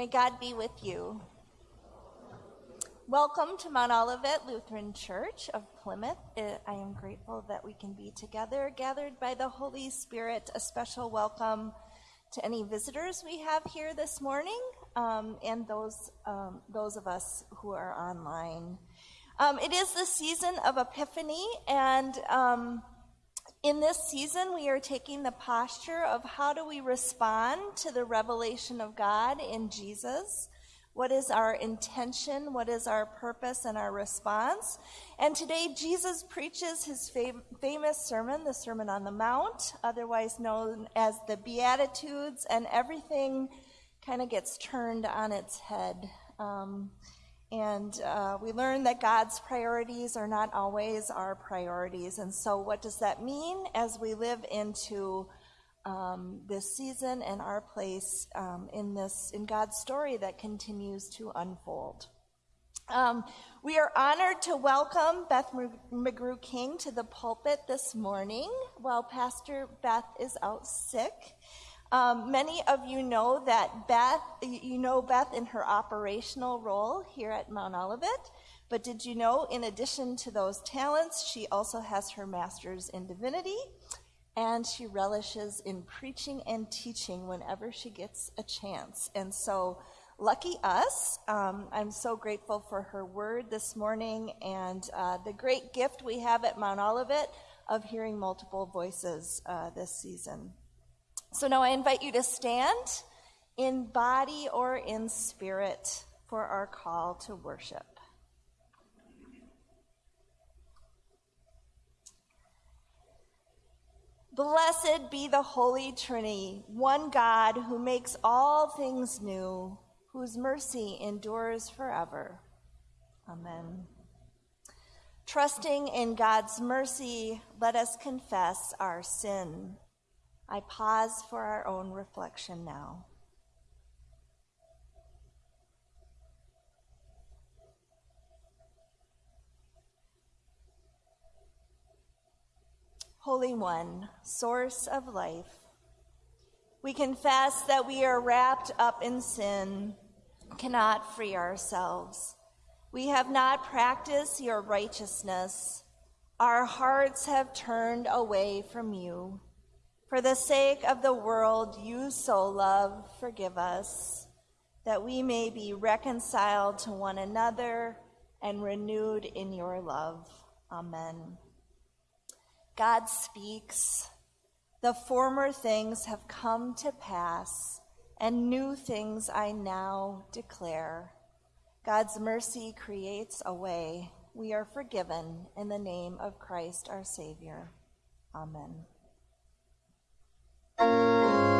May God be with you. Welcome to Mount Olivet Lutheran Church of Plymouth. I am grateful that we can be together, gathered by the Holy Spirit. A special welcome to any visitors we have here this morning um, and those, um, those of us who are online. Um, it is the season of Epiphany, and um, in this season, we are taking the posture of how do we respond to the revelation of God in Jesus? What is our intention? What is our purpose and our response? And today, Jesus preaches his fam- famous sermon, the Sermon on the Mount, otherwise known as the Beatitudes, and everything kind of gets turned on its head. Um, and uh, we learn that God's priorities are not always our priorities. And so, what does that mean as we live into um, this season and our place um, in this in God's story that continues to unfold? Um, we are honored to welcome Beth McGrew King to the pulpit this morning while Pastor Beth is out sick. Um, many of you know that Beth, you know Beth in her operational role here at Mount Olivet. But did you know, in addition to those talents, she also has her master's in divinity, and she relishes in preaching and teaching whenever she gets a chance. And so, lucky us. Um, I'm so grateful for her word this morning and uh, the great gift we have at Mount Olivet of hearing multiple voices uh, this season. So now I invite you to stand in body or in spirit for our call to worship. Blessed be the Holy Trinity, one God who makes all things new, whose mercy endures forever. Amen. Trusting in God's mercy, let us confess our sin. I pause for our own reflection now. Holy One, source of life, we confess that we are wrapped up in sin, cannot free ourselves. We have not practiced your righteousness. Our hearts have turned away from you. For the sake of the world you so love, forgive us, that we may be reconciled to one another and renewed in your love. Amen. God speaks. The former things have come to pass, and new things I now declare. God's mercy creates a way. We are forgiven in the name of Christ our Savior. Amen. The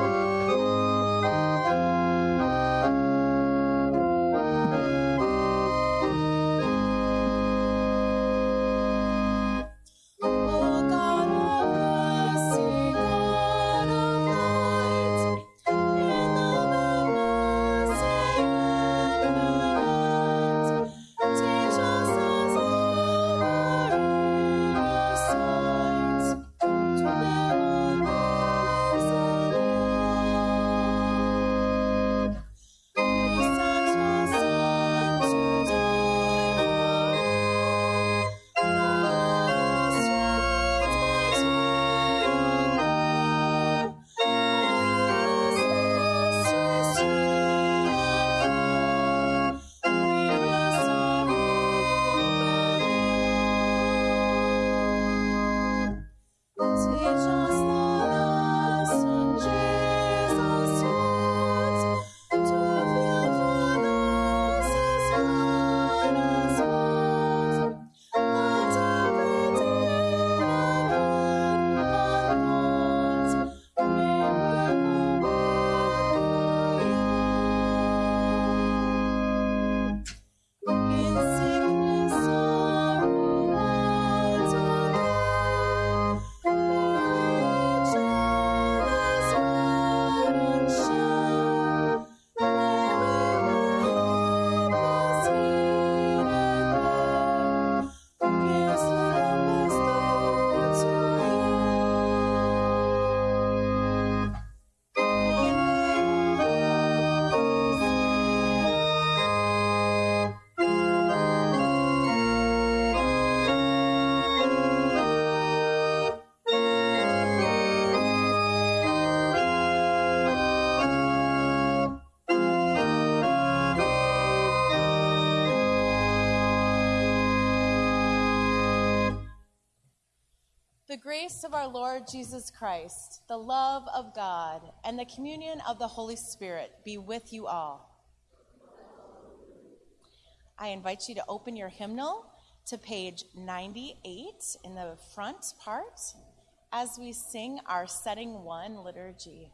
grace of our Lord Jesus Christ, the love of God, and the communion of the Holy Spirit be with you all. I invite you to open your hymnal to page 98 in the front part as we sing our setting one liturgy.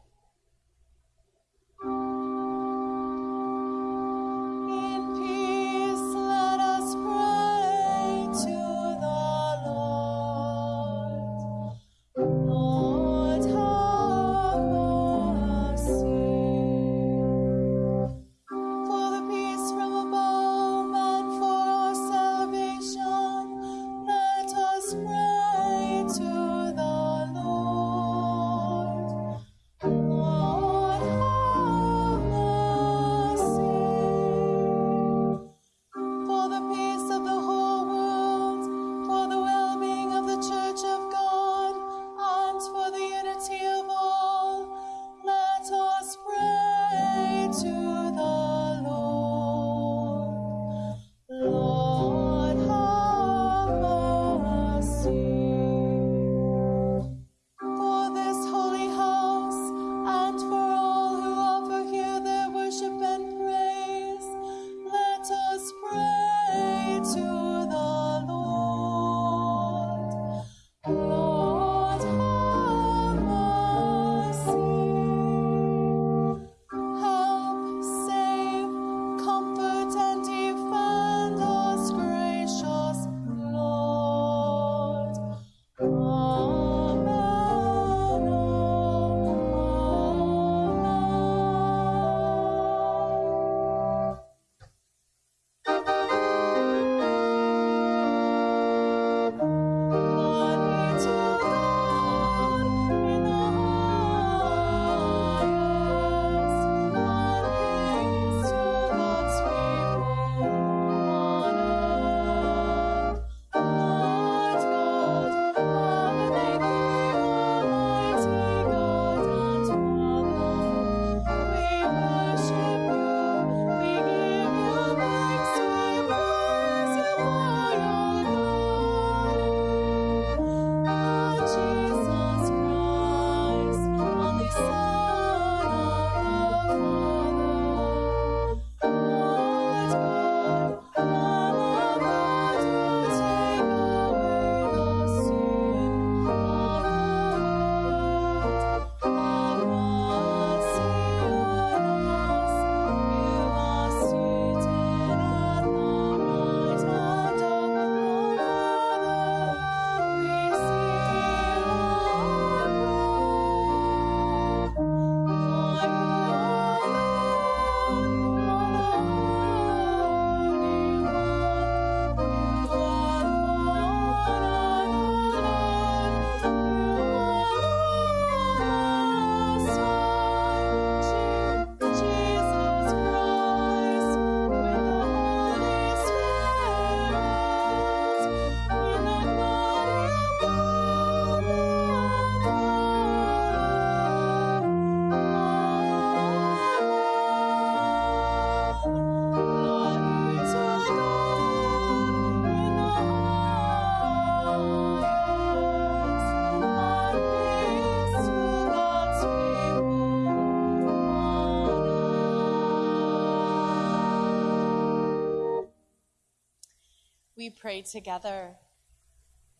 We pray together.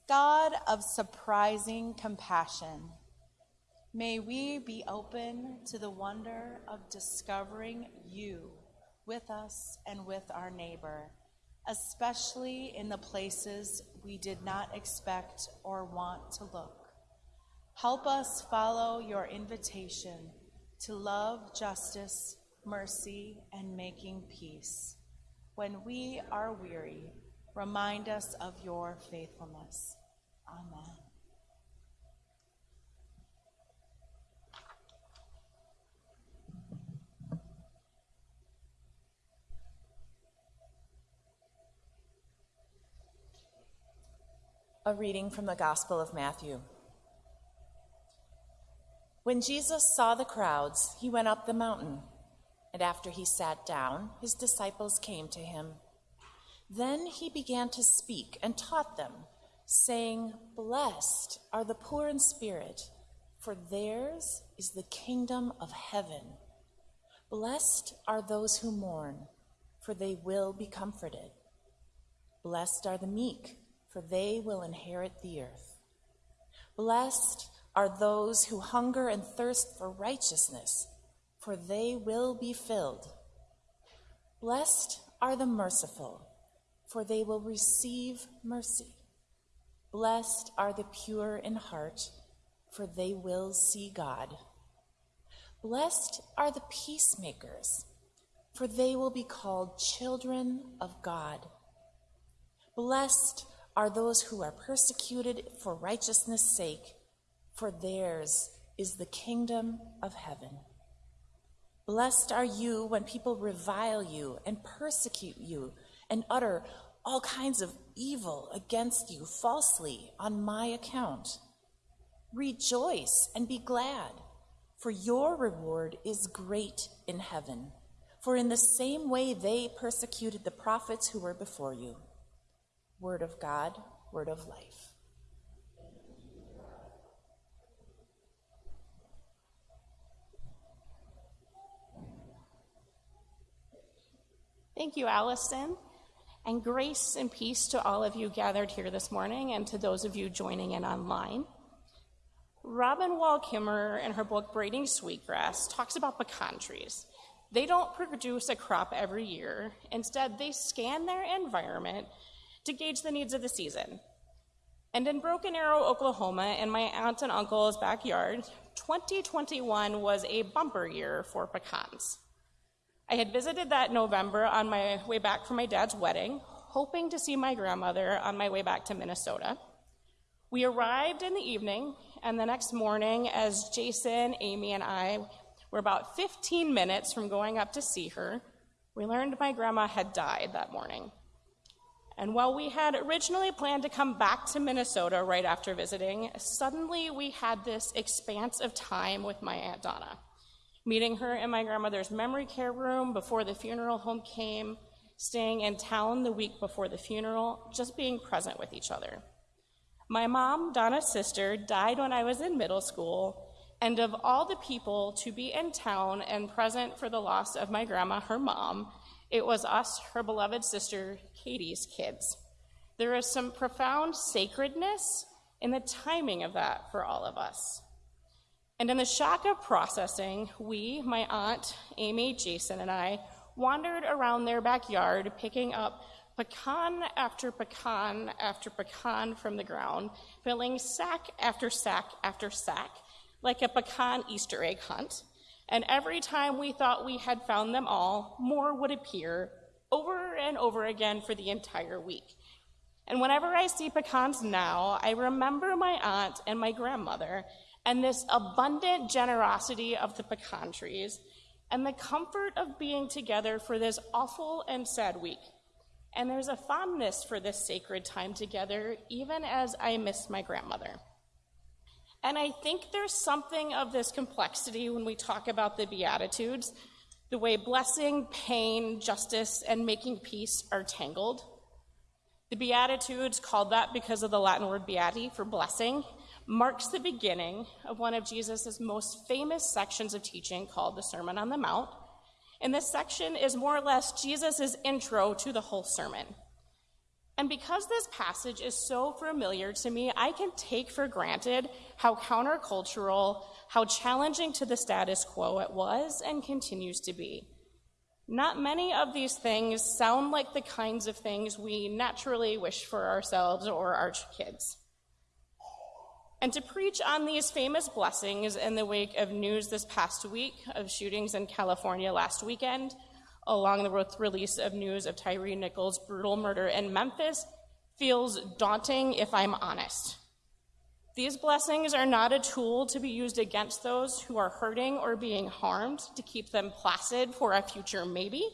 God of surprising compassion, may we be open to the wonder of discovering you with us and with our neighbor, especially in the places we did not expect or want to look. Help us follow your invitation to love, justice, mercy, and making peace. When we are weary, Remind us of your faithfulness. Amen. A reading from the Gospel of Matthew. When Jesus saw the crowds, he went up the mountain, and after he sat down, his disciples came to him. Then he began to speak and taught them, saying, Blessed are the poor in spirit, for theirs is the kingdom of heaven. Blessed are those who mourn, for they will be comforted. Blessed are the meek, for they will inherit the earth. Blessed are those who hunger and thirst for righteousness, for they will be filled. Blessed are the merciful, for they will receive mercy. Blessed are the pure in heart, for they will see God. Blessed are the peacemakers, for they will be called children of God. Blessed are those who are persecuted for righteousness' sake, for theirs is the kingdom of heaven. Blessed are you when people revile you and persecute you and utter all kinds of evil against you falsely on my account. Rejoice and be glad, for your reward is great in heaven. For in the same way they persecuted the prophets who were before you. Word of God, word of life. Thank you, Allison. And grace and peace to all of you gathered here this morning and to those of you joining in online. Robin Wall Kimmerer, in her book Braiding Sweetgrass, talks about pecan trees. They don't produce a crop every year. Instead, they scan their environment to gauge the needs of the season. And in Broken Arrow, Oklahoma, in my aunt and uncle's backyard, 2021 was a bumper year for pecans. I had visited that November on my way back from my dad's wedding, hoping to see my grandmother on my way back to Minnesota. We arrived in the evening, and the next morning, as Jason, Amy, and I were about 15 minutes from going up to see her, we learned my grandma had died that morning. And while we had originally planned to come back to Minnesota right after visiting, suddenly we had this expanse of time with my Aunt Donna. Meeting her in my grandmother's memory care room before the funeral home came, staying in town the week before the funeral, just being present with each other. My mom, Donna's sister, died when I was in middle school, and of all the people to be in town and present for the loss of my grandma, her mom, it was us, her beloved sister, Katie's kids. There is some profound sacredness in the timing of that for all of us. And in the shock of processing, we, my aunt, Amy, Jason, and I, wandered around their backyard picking up pecan after pecan after pecan from the ground, filling sack after sack after sack, like a pecan Easter egg hunt. And every time we thought we had found them all, more would appear over and over again for the entire week. And whenever I see pecans now, I remember my aunt and my grandmother and this abundant generosity of the pecan trees and the comfort of being together for this awful and sad week. And there's a fondness for this sacred time together, even as I miss my grandmother. And I think there's something of this complexity when we talk about the Beatitudes, the way blessing, pain, justice, and making peace are tangled. The Beatitudes, called that because of the Latin word beati for blessing, marks the beginning of one of Jesus' most famous sections of teaching called the Sermon on the Mount. And this section is more or less Jesus' intro to the whole sermon. And because this passage is so familiar to me, I can take for granted how countercultural, how challenging to the status quo it was and continues to be. Not many of these things sound like the kinds of things we naturally wish for ourselves or our kids. And to preach on these famous blessings in the wake of news this past week of shootings in California last weekend, along the release of news of Tyre Nichols' brutal murder in Memphis feels daunting if I'm honest. These blessings are not a tool to be used against those who are hurting or being harmed to keep them placid for a future maybe.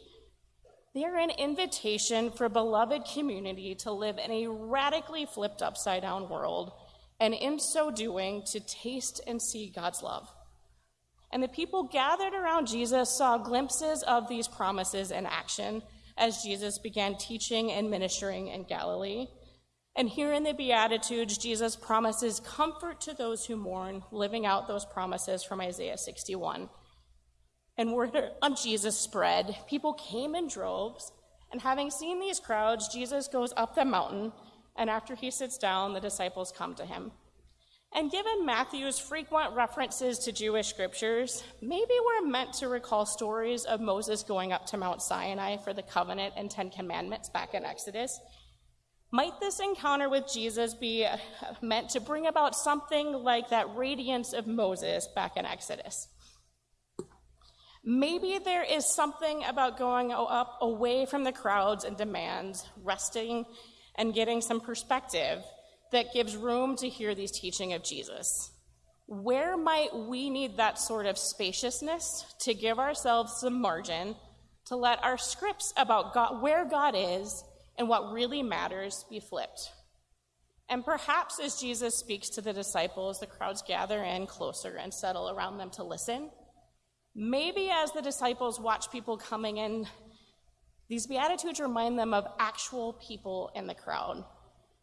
They are an invitation for beloved community to live in a radically flipped upside down world, and in so doing, to taste and see God's love. And the people gathered around Jesus saw glimpses of these promises in action as Jesus began teaching and ministering in Galilee. And here in the Beatitudes, Jesus promises comfort to those who mourn, living out those promises from Isaiah 61. And word on Jesus spread. People came in droves, and having seen these crowds, Jesus goes up the mountain, and after he sits down, the disciples come to him. And given Matthew's frequent references to Jewish scriptures, maybe we're meant to recall stories of Moses going up to Mount Sinai for the covenant and Ten Commandments back in Exodus. Might this encounter with Jesus be uh, meant to bring about something like that radiance of Moses back in Exodus? Maybe there is something about going up away from the crowds and demands, resting and getting some perspective that gives room to hear these teaching of Jesus. Where might we need that sort of spaciousness to give ourselves some margin to let our scripts about God, where God is and what really matters be flipped? And perhaps as Jesus speaks to the disciples, the crowds gather in closer and settle around them to listen. Maybe as the disciples watch people coming in, these Beatitudes remind them of actual people in the crowd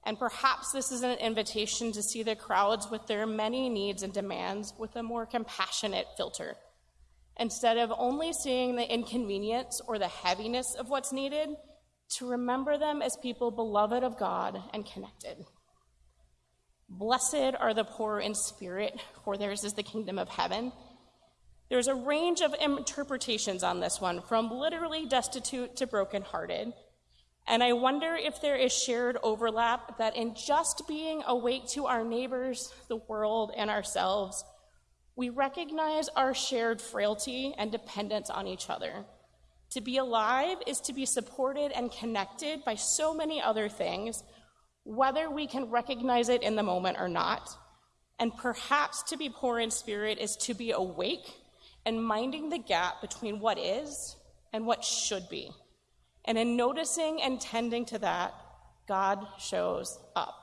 and perhaps this is an invitation to see the crowds with their many needs and demands with a more compassionate filter. Instead of only seeing the inconvenience or the heaviness of what's needed, to remember them as people beloved of God and connected. Blessed are the poor in spirit, for theirs is the kingdom of heaven. There's a range of interpretations on this one, from literally destitute to brokenhearted. And I wonder if there is shared overlap that in just being awake to our neighbors, the world, and ourselves, we recognize our shared frailty and dependence on each other. To be alive is to be supported and connected by so many other things, whether we can recognize it in the moment or not. And perhaps to be poor in spirit is to be awake and minding the gap between what is and what should be. And in noticing and tending to that, God shows up.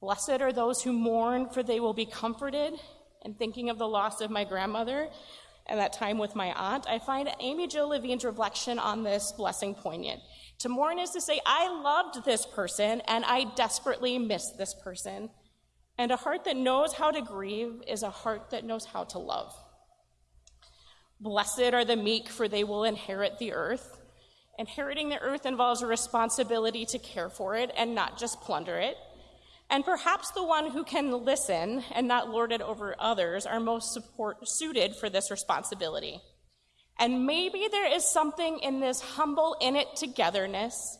Blessed are those who mourn, for they will be comforted. And thinking of the loss of my grandmother and that time with my aunt, I find Amy Jill Levine's reflection on this blessing poignant. To mourn is to say, I loved this person and I desperately miss this person. And a heart that knows how to grieve is a heart that knows how to love. Blessed are the meek, for they will inherit the earth. Inheriting the earth involves a responsibility to care for it and not just plunder it. And perhaps the one who can listen and not lord it over others are most support, suited for this responsibility. And maybe there is something in this humble in it togetherness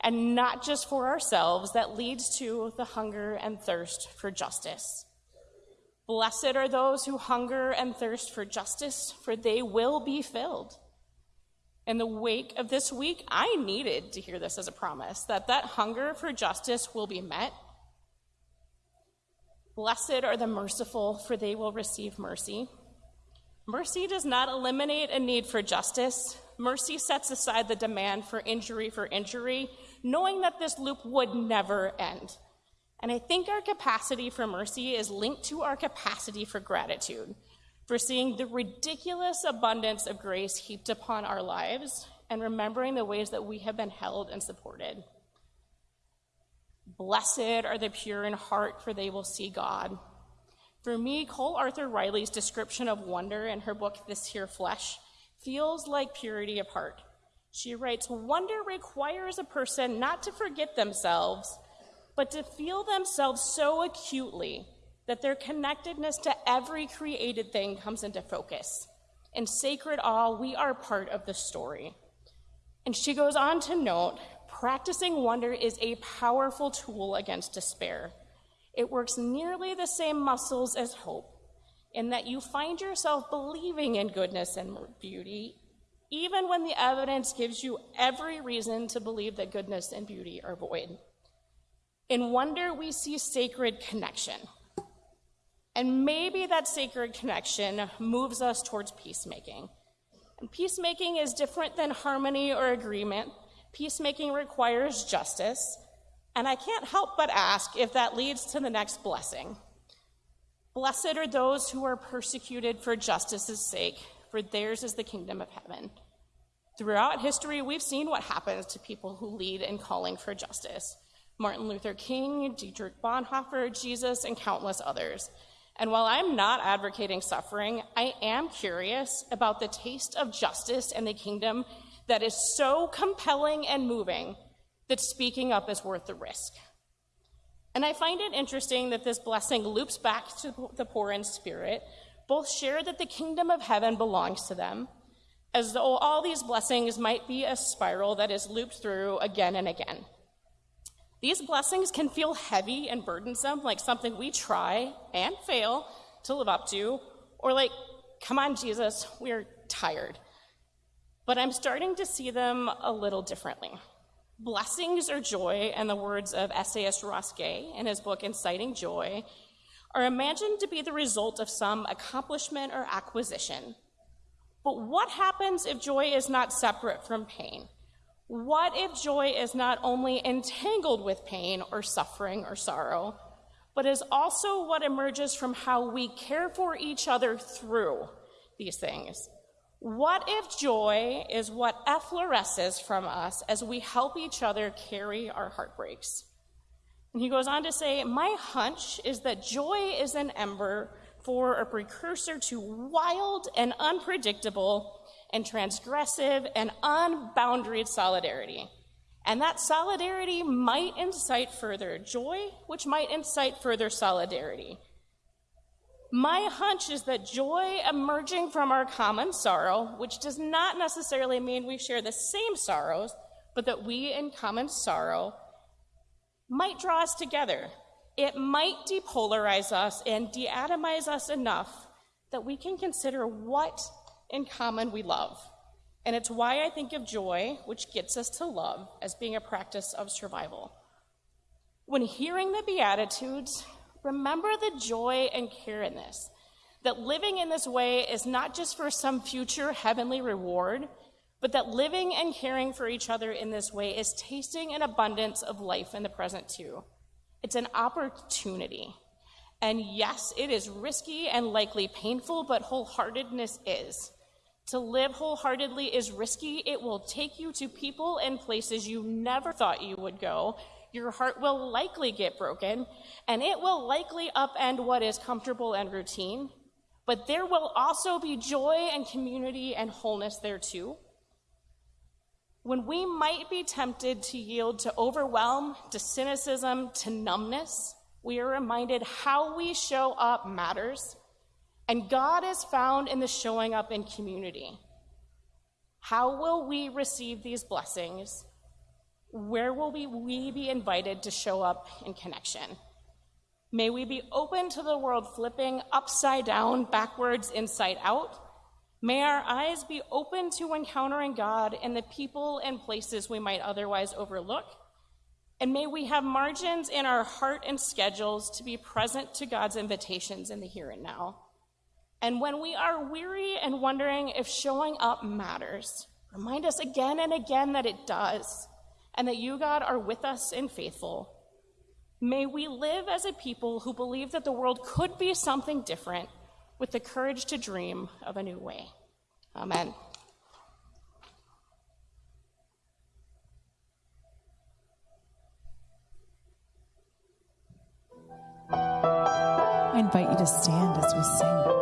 and not just for ourselves that leads to the hunger and thirst for justice. Blessed are those who hunger and thirst for justice, for they will be filled in the wake of this week, I needed to hear this as a promise that that hunger for justice will be met. Blessed are the merciful, for they will receive mercy. Mercy does not eliminate a need for justice. Mercy sets aside the demand for injury for injury, knowing that this loop would never end. And I think our capacity for mercy is linked to our capacity for gratitude for seeing the ridiculous abundance of grace heaped upon our lives and remembering the ways that we have been held and supported. Blessed are the pure in heart, for they will see God. For me, Cole Arthur Riley's description of wonder in her book, This Here Flesh, feels like purity of heart. She writes Wonder requires a person not to forget themselves, but to feel themselves so acutely that their connectedness to every created thing comes into focus. In sacred awe, we are part of the story. And she goes on to note practicing wonder is a powerful tool against despair. It works nearly the same muscles as hope, in that you find yourself believing in goodness and beauty, even when the evidence gives you every reason to believe that goodness and beauty are void. In wonder, we see sacred connection. And maybe that sacred connection moves us towards peacemaking. And peacemaking is different than harmony or agreement. Peacemaking requires justice. And I can't help but ask if that leads to the next blessing. Blessed are those who are persecuted for justice's sake, for theirs is the kingdom of heaven. Throughout history, we've seen what happens to people who lead in calling for justice. Martin Luther King, Dietrich Bonhoeffer, Jesus, and countless others. And while I'm not advocating suffering, I am curious about the taste of justice and the kingdom that is so compelling and moving that speaking up is worth the risk. And I find it interesting that this blessing loops back to the poor in spirit. Both share that the kingdom of heaven belongs to them, as though all these blessings might be a spiral that is looped through again and again. These blessings can feel heavy and burdensome, like something we try and fail to live up to, or like, come on, Jesus, we're tired. But I'm starting to see them a little differently. Blessings or joy, and the words of essayist Ross Gay in his book Inciting Joy, are imagined to be the result of some accomplishment or acquisition. But what happens if joy is not separate from pain? What if joy is not only entangled with pain or suffering or sorrow, but is also what emerges from how we care for each other through these things? What if joy is what effloresces from us as we help each other carry our heartbreaks? And he goes on to say, My hunch is that joy is an ember for a precursor to wild and unpredictable and transgressive and unboundaried solidarity. And that solidarity might incite further joy, which might incite further solidarity. My hunch is that joy emerging from our common sorrow, which does not necessarily mean we share the same sorrows, but that we in common sorrow might draw us together. It might depolarize us and deatomize us enough that we can consider what in common we love. And it's why I think of joy, which gets us to love, as being a practice of survival. When hearing the Beatitudes, remember the joy and care in this. That living in this way is not just for some future heavenly reward, but that living and caring for each other in this way is tasting an abundance of life in the present too. It's an opportunity. And yes, it is risky and likely painful, but wholeheartedness is. To live wholeheartedly is risky. It will take you to people and places you never thought you would go. Your heart will likely get broken, and it will likely upend what is comfortable and routine. But there will also be joy and community and wholeness there too. When we might be tempted to yield to overwhelm, to cynicism, to numbness, we are reminded how we show up matters and God is found in the showing up in community. How will we receive these blessings? Where will we, we be invited to show up in connection? May we be open to the world flipping upside down, backwards, inside out. May our eyes be open to encountering God in the people and places we might otherwise overlook. And may we have margins in our heart and schedules to be present to God's invitations in the here and now. And when we are weary and wondering if showing up matters, remind us again and again that it does, and that you, God, are with us and faithful. May we live as a people who believe that the world could be something different with the courage to dream of a new way. Amen. I invite you to stand as we sing.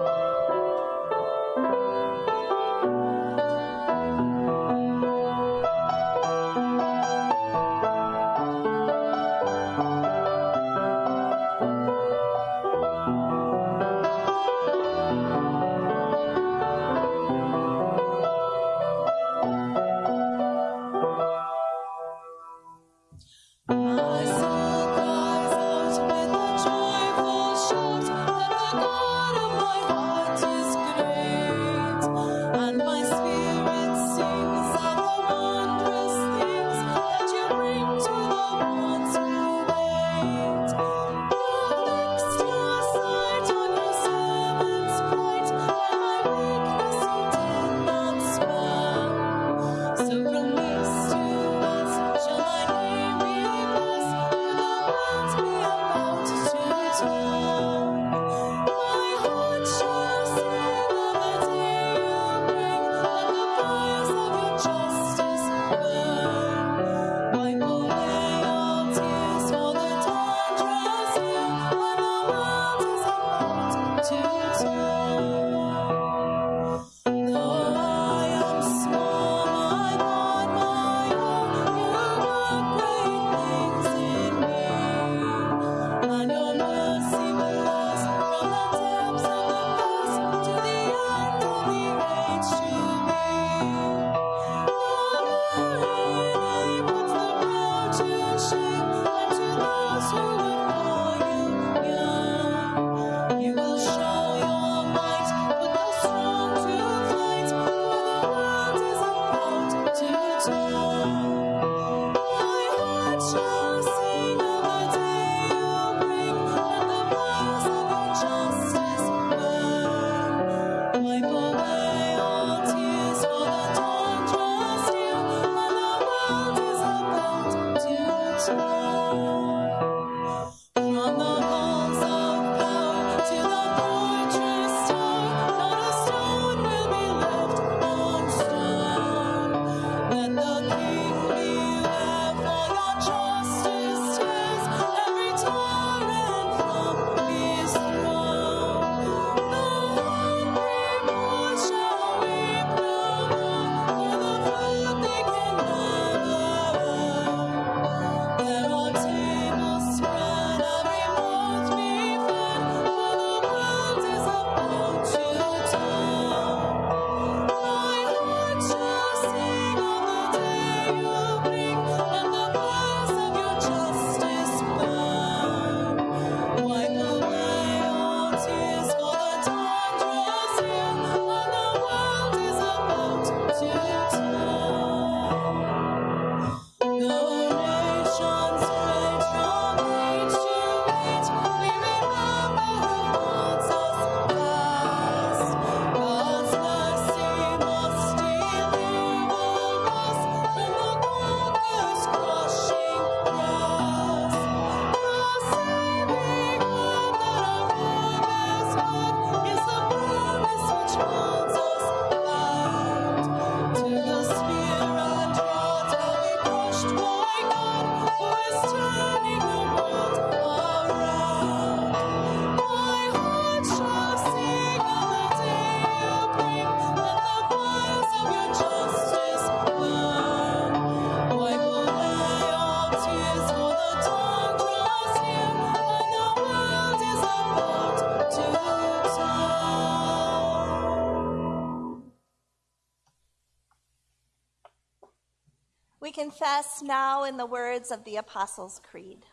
Now in the words of the Apostles' Creed.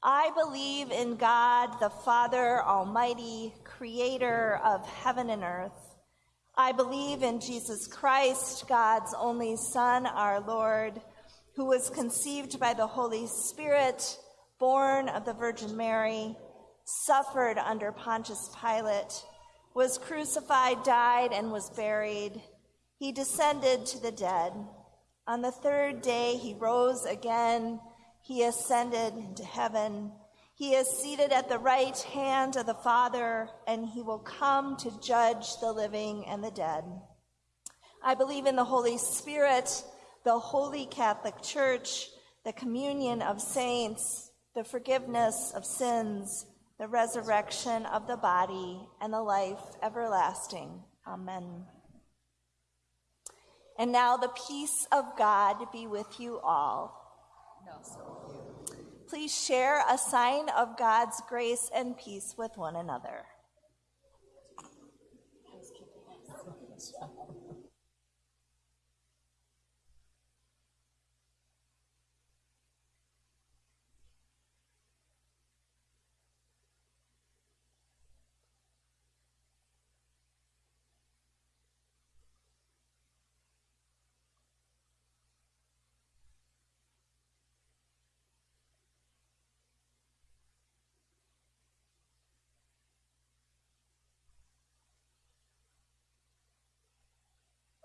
I believe in God, the Father Almighty, creator of heaven and earth. I believe in Jesus Christ, God's only Son, our Lord, who was conceived by the Holy Spirit, born of the Virgin Mary, suffered under Pontius Pilate, was crucified, died, and was buried. He descended to the dead. On the third day, he rose again. He ascended into heaven. He is seated at the right hand of the Father, and he will come to judge the living and the dead. I believe in the Holy Spirit, the Holy Catholic Church, the communion of saints, the forgiveness of sins, the resurrection of the body, and the life everlasting. Amen. And now the peace of God be with you all. Please share a sign of God's grace and peace with one another.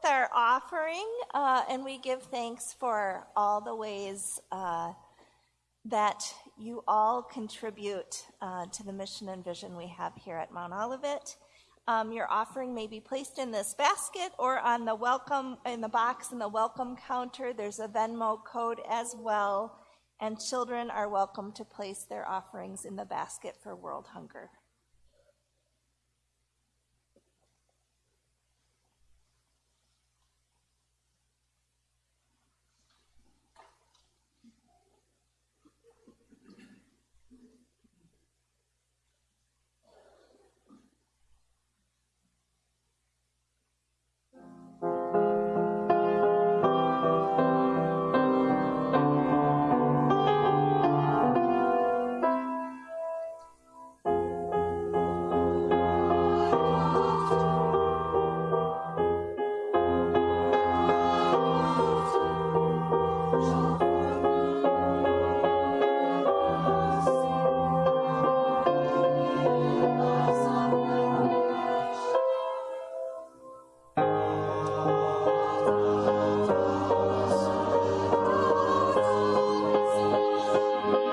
Our offering, uh, and we give thanks for all the ways uh, that you all contribute uh, to the mission and vision we have here at Mount Olivet. Um, your offering may be placed in this basket or on the welcome in the box in the welcome counter. There's a Venmo code as well, and children are welcome to place their offerings in the basket for World Hunger.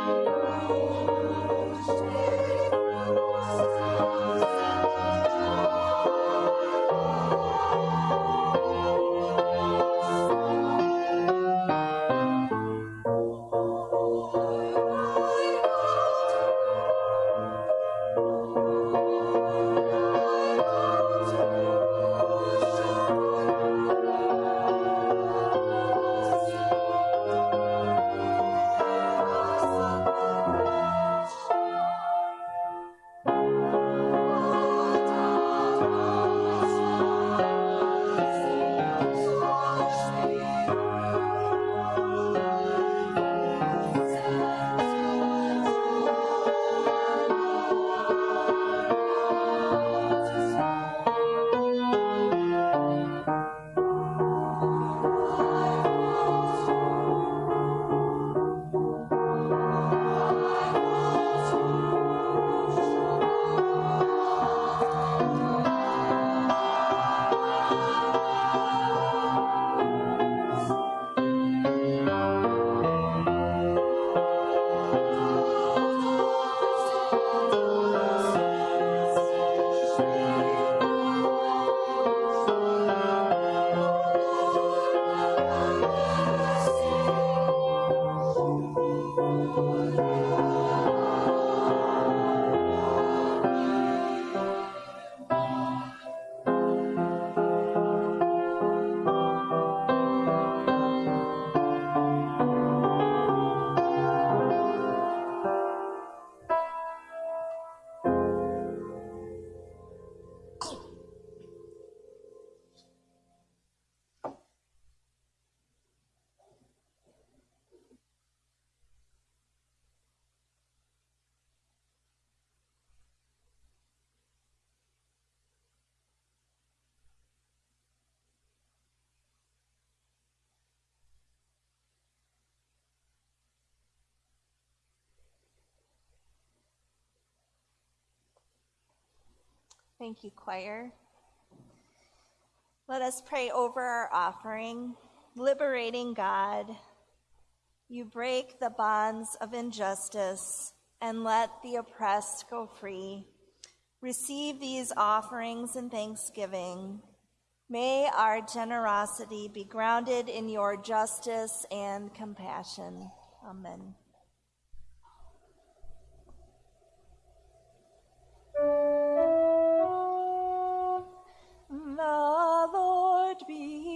Oh, Thank you, choir. Let us pray over our offering. Liberating God, you break the bonds of injustice and let the oppressed go free. Receive these offerings in thanksgiving. May our generosity be grounded in your justice and compassion. Amen. The Lord be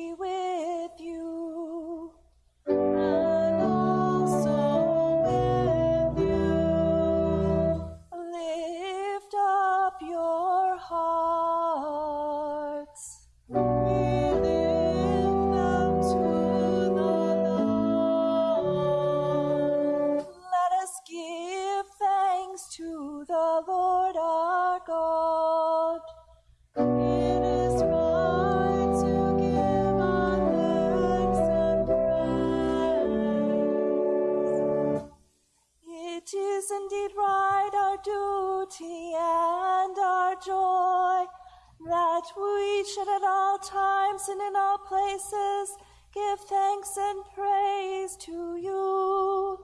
thanks and praise to you,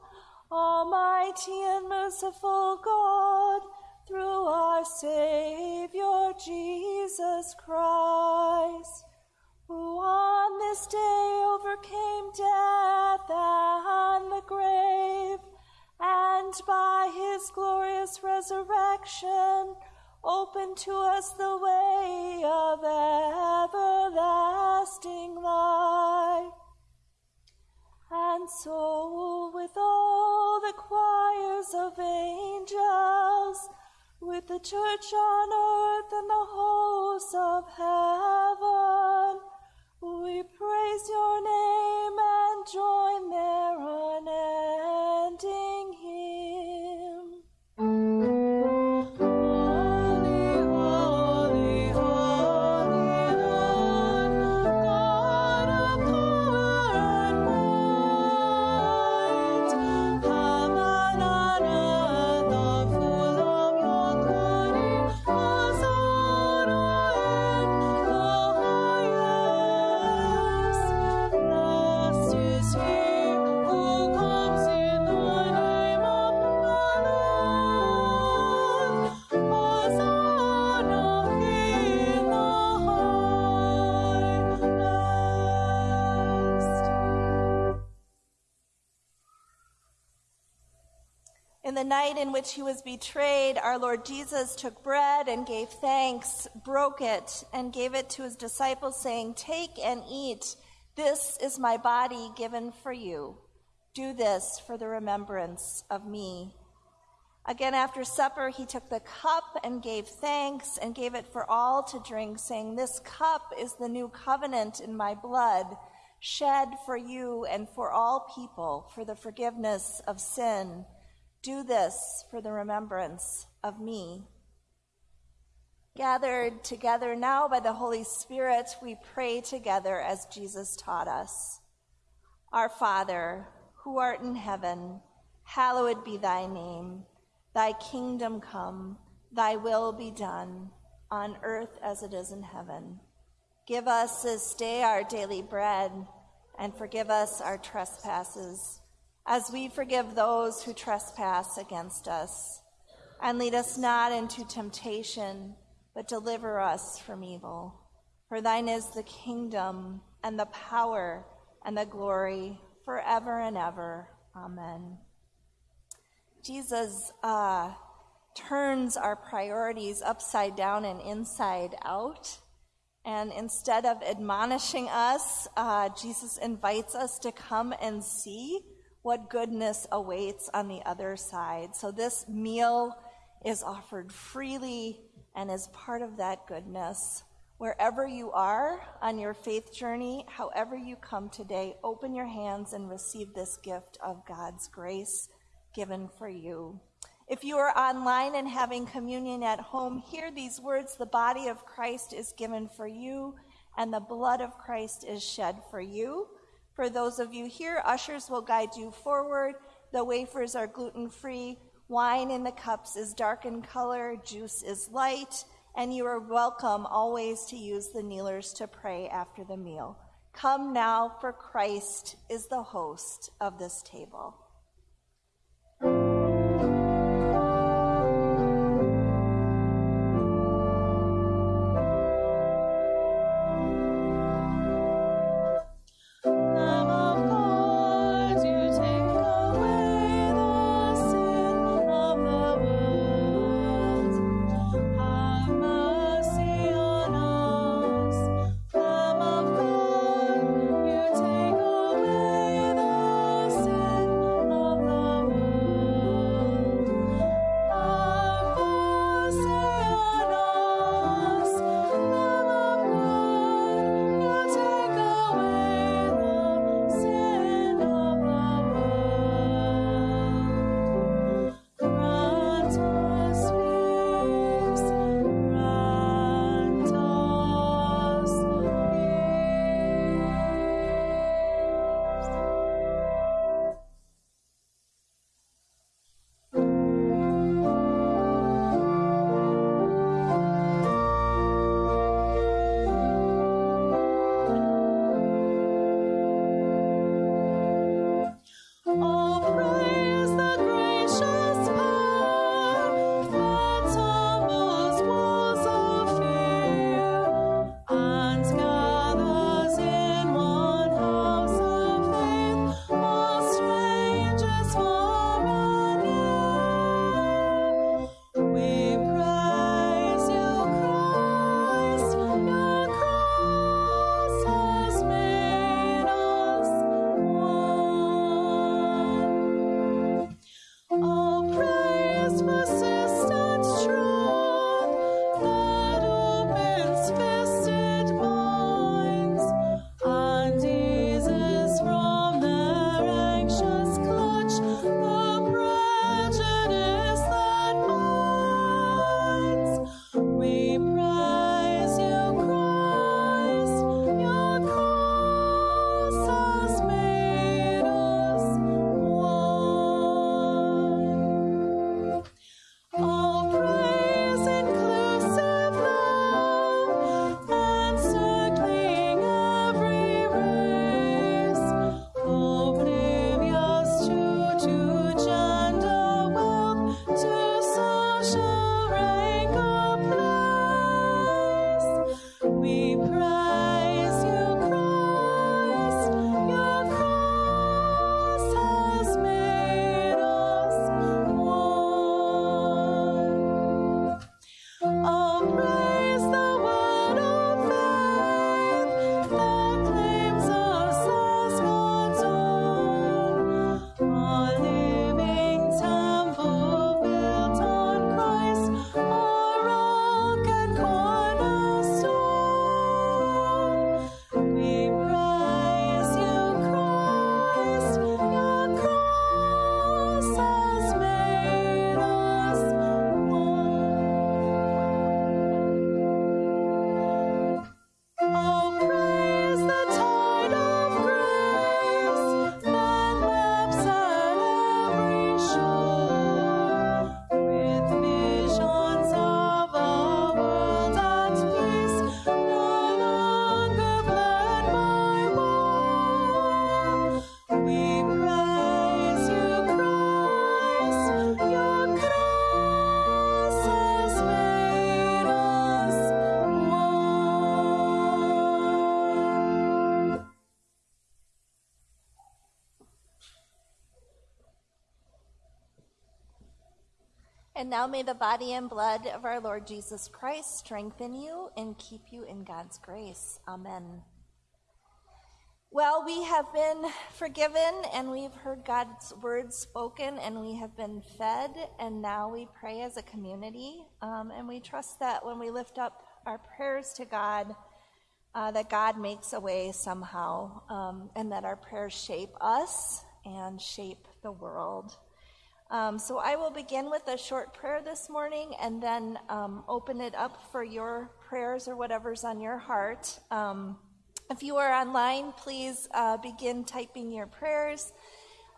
Almighty and merciful God, through our Savior Jesus Christ, who on this day overcame death and the grave, and by his glorious resurrection opened to us the way of everlasting life. And so, with all the choirs of angels, with the church on earth and the hosts of heaven, we praise your name and join their unending night in which he was betrayed, our Lord Jesus took bread and gave thanks, broke it, and gave it to his disciples, saying, Take and eat. This is my body given for you. Do this for the remembrance of me. Again, after supper, he took the cup and gave thanks and gave it for all to drink, saying, This cup is the new covenant in my blood, shed for you and for all people for the forgiveness of sin. Do this for the remembrance of me. Gathered together now by the Holy Spirit, we pray together as Jesus taught us. Our Father, who art in heaven, hallowed be thy name. Thy kingdom come, thy will be done, on earth as it is in heaven. Give us this day our daily bread, and forgive us our trespasses, as we forgive those who trespass against us. And lead us not into temptation, but deliver us from evil. For thine is the kingdom, and the power, and the glory, forever and ever. Amen. Jesus uh, turns our priorities upside down and inside out. And instead of admonishing us, uh, Jesus invites us to come and see what goodness awaits on the other side. So this meal is offered freely and is part of that goodness. Wherever you are on your faith journey, however you come today, open your hands and receive this gift of God's grace given for you. If you are online and having communion at home, hear these words The body of Christ is given for you, and the blood of Christ is shed for you. For those of you here, ushers will guide you forward. The wafers are gluten free. Wine in the cups is dark in color. Juice is light. and you are welcome always to use the kneelers to pray after the meal. Come now, for Christ is the host of this table. And now may the body and blood of our Lord Jesus Christ strengthen you and keep you in God's grace. Amen. Well, we have been forgiven and we've heard God's word spoken and we have been fed, and now we pray as a community. Um, and we trust that when we lift up our prayers to God, uh, that God makes a way somehow, um, and that our prayers shape us and shape the world. Um, so I will begin with a short prayer this morning and then um, open it up for your prayers or whatever's on your heart. Um, if you are online, please uh, begin typing your prayers,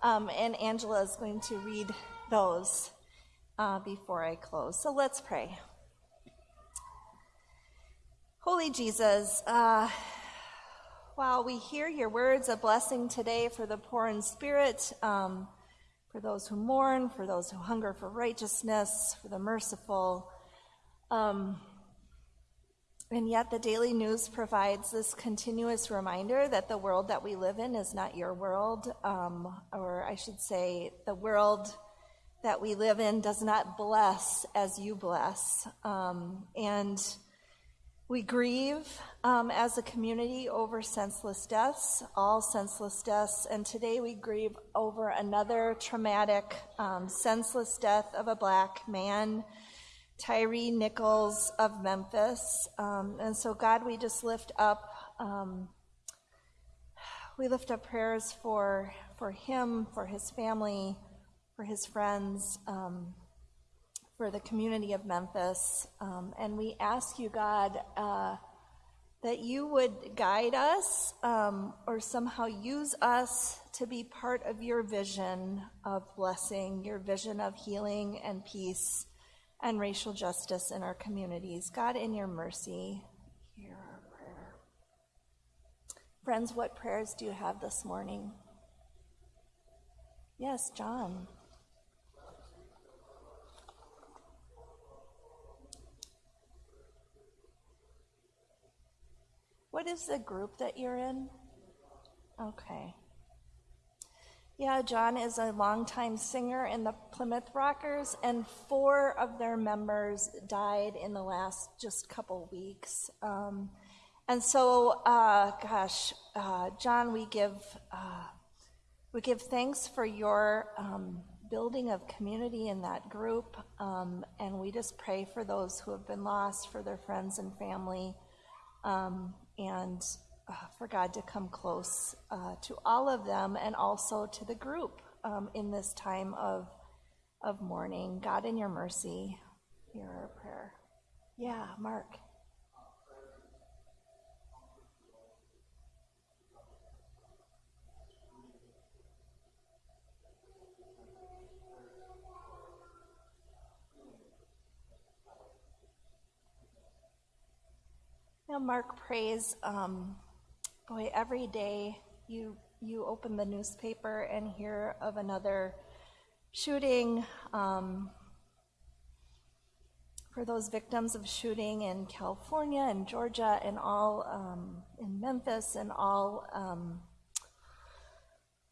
um, and Angela is going to read those uh, before I close. So let's pray. Holy Jesus, uh, while we hear your words of blessing today for the poor in spirit, um, for those who mourn, for those who hunger for righteousness, for the merciful, um, and yet, the daily news provides this continuous reminder that the world that we live in is not your world, um, or I should say, the world that we live in does not bless as you bless. Um, and we grieve um, as a community over senseless deaths, all senseless deaths, and today we grieve over another traumatic, um, senseless death of a black man Tyre Nichols of Memphis. Um, and so, God, we just lift up, um, we lift up prayers for, for him, for his family, for his friends, um, for the community of Memphis. Um, and we ask you, God, uh, that you would guide us um, or somehow use us to be part of your vision of blessing, your vision of healing and peace and racial justice in our communities. God, in your mercy, hear our prayer. Friends, what prayers do you have this morning? Yes, John. What is the group that you're in? Okay. Yeah, John is a longtime singer in the Plymouth Rockers, and four of their members died in the last just couple weeks. Um, and so, uh, gosh, uh, John, we give uh, we give thanks for your um, building of community in that group, um, and we just pray for those who have been lost, for their friends and family, um, and uh, for God to come close uh, to all of them and also to the group um, in this time of, of mourning. God, in your mercy, hear our prayer. Yeah, Mark. Now, Mark prays um, Boy, every day you you open the newspaper and hear of another shooting. Um, for those victims of shooting in California and Georgia and all um, in Memphis and all um,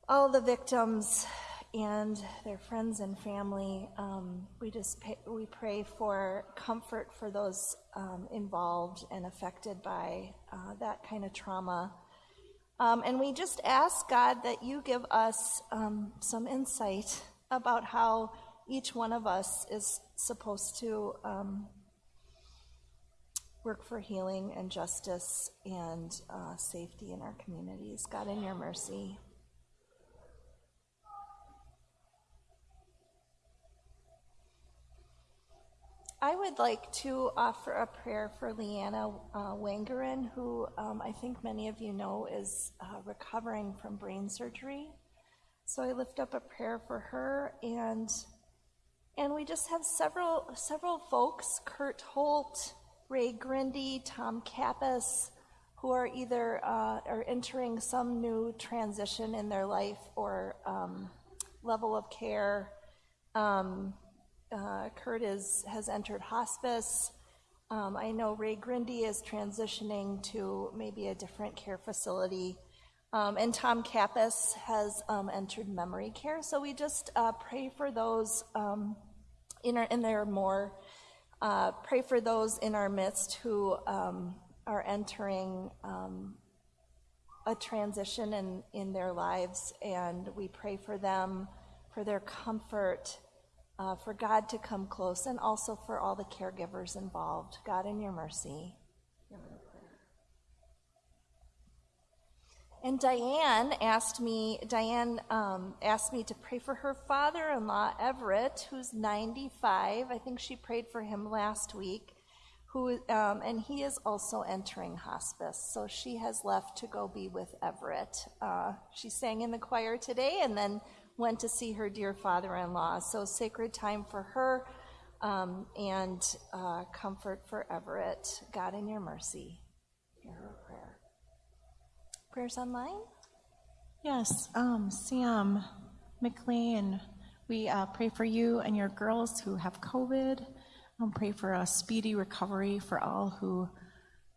all the victims and their friends and family, um, we just pay, we pray for comfort for those um, involved and affected by uh, that kind of trauma. Um, and we just ask, God, that you give us um, some insight about how each one of us is supposed to um, work for healing and justice and uh, safety in our communities. God, in your mercy. I would like to offer a prayer for Leanna uh, Wangaren, who um, I think many of you know is uh, recovering from brain surgery. So I lift up a prayer for her, and and we just have several several folks: Kurt Holt, Ray Grindy, Tom Kappas, who are either uh, are entering some new transition in their life or um, level of care. Um, uh, Kurt is, has entered hospice. Um, I know Ray Grindy is transitioning to maybe a different care facility. Um, and Tom Kappas has um, entered memory care. So we just uh, pray for those um, in, our, in their more, uh, pray for those in our midst who um, are entering um, a transition in, in their lives. And we pray for them, for their comfort uh, for God to come close, and also for all the caregivers involved. God, in your mercy. And Diane asked me, Diane um, asked me to pray for her father-in-law Everett, who's 95. I think she prayed for him last week. Who um, and he is also entering hospice, so she has left to go be with Everett. Uh, she sang in the choir today, and then went to see her dear father in law. So, sacred time for her um, and uh, comfort for Everett. God, in your mercy. hear her prayer. Prayers online? Yes, um, Sam McLean, we uh, pray for you and your girls who have COVID. Um, pray for a speedy recovery for all who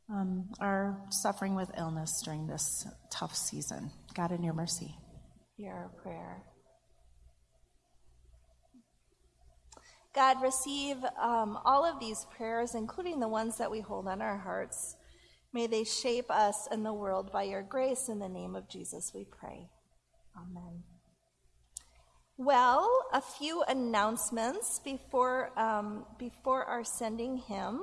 um, are suffering with illness during this tough season. God, in your mercy. Hear our prayer. God, receive um, all of these prayers, including the ones that we hold on our hearts. May they shape us and the world by your grace. In the name of Jesus, we pray. Amen. Well, a few announcements before, um, before our sending hymn.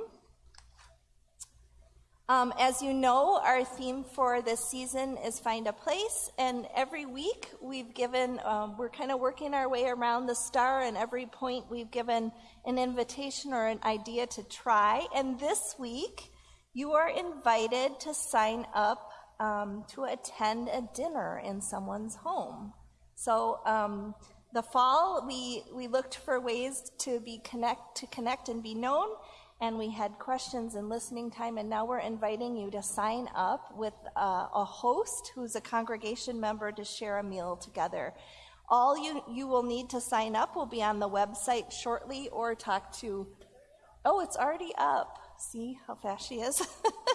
Um, as you know, our theme for this season is Find a Place, and every week we've given, um, we're kind of working our way around the star, and every point we've given an invitation or an idea to try. And this week, you are invited to sign up um, to attend a dinner in someone's home. So, um, the fall, we, we looked for ways to be connect, to connect and be known and we had questions and listening time, and now we're inviting you to sign up with uh, a host who's a congregation member to share a meal together. All you, you will need to sign up will be on the website shortly or talk to, oh, it's already up. See how fast she is?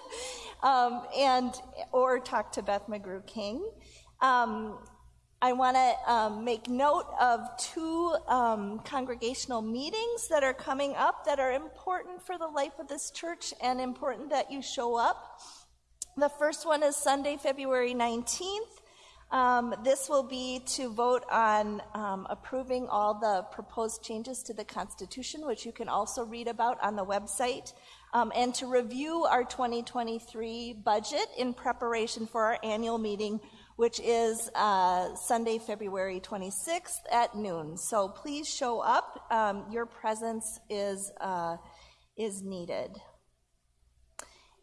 um, and, or talk to Beth McGrew King. Um, I want to um, make note of two um, congregational meetings that are coming up that are important for the life of this church and important that you show up. The first one is Sunday, February 19th. Um, this will be to vote on um, approving all the proposed changes to the Constitution, which you can also read about on the website, um, and to review our 2023 budget in preparation for our annual meeting which is uh, Sunday, February 26th at noon. So please show up. Um, your presence is, uh, is needed.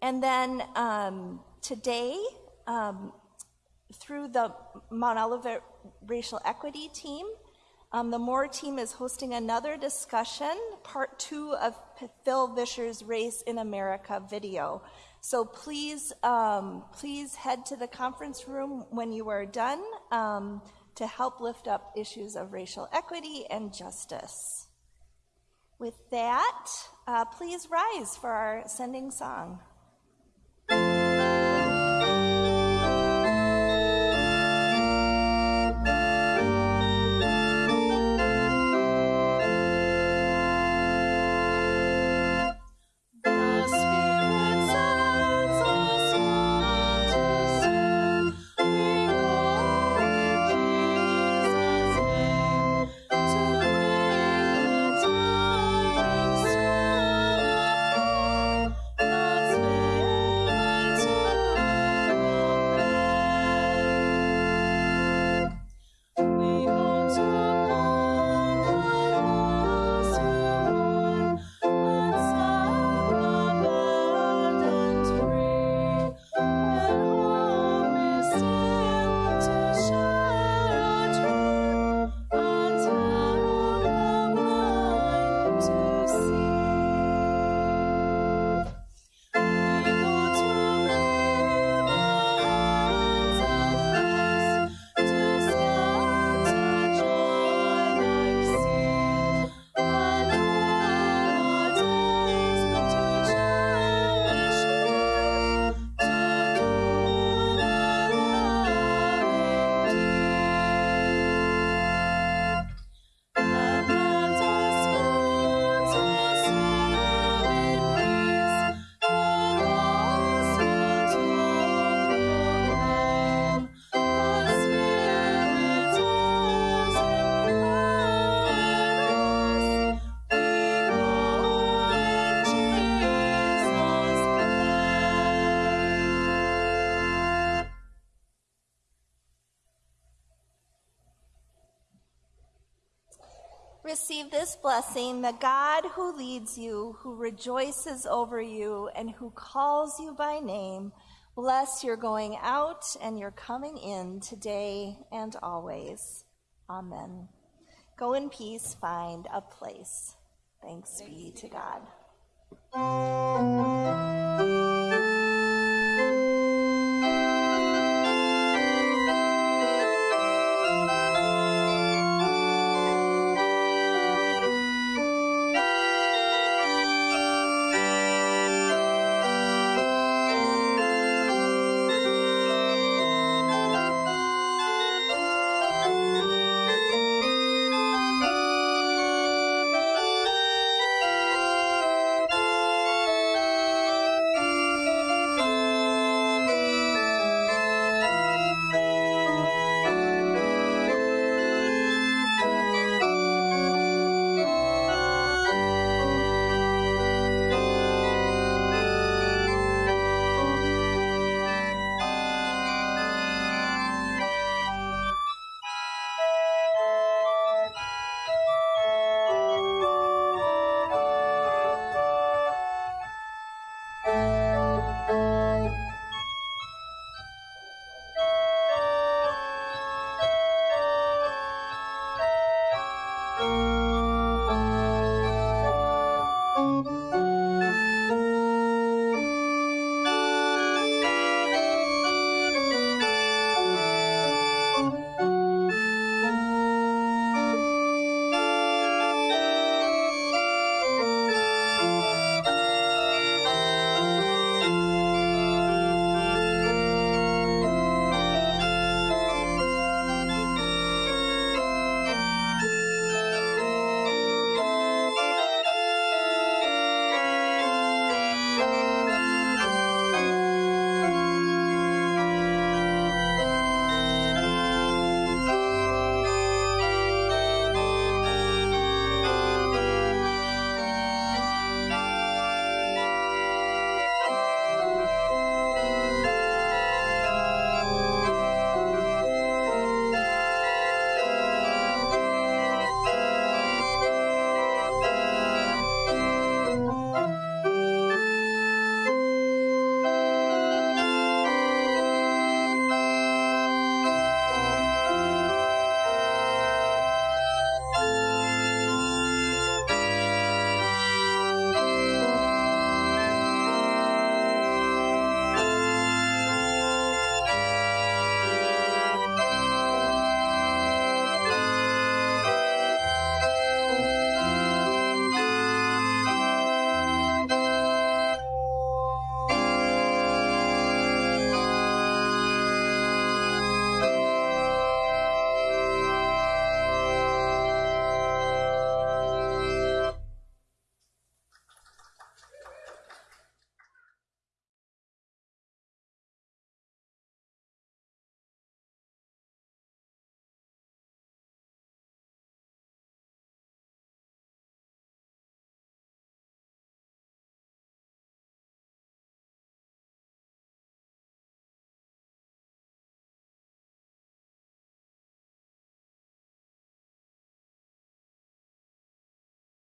And then um, today, um, through the Mount Olivet Racial Equity Team, um, the MORE team is hosting another discussion, part two of Phil Vischer's Race in America video. So please, um, please head to the conference room when you are done um, to help lift up issues of racial equity and justice. With that, uh, please rise for our sending song. This blessing the God who leads you, who rejoices over you, and who calls you by name. Bless your going out and your coming in today and always. Amen. Go in peace, find a place. Thanks, Thanks be to God. God.